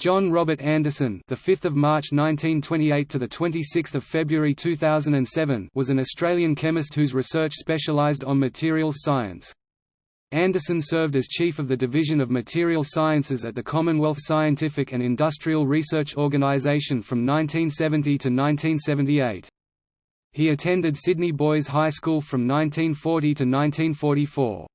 John Robert Anderson, the 5th of March 1928 to the 26th of February 2007, was an Australian chemist whose research specialised on materials science. Anderson served as chief of the Division of Material Sciences at the Commonwealth Scientific and Industrial Research Organisation from 1970 to 1978. He attended Sydney Boys High School from 1940 to 1944.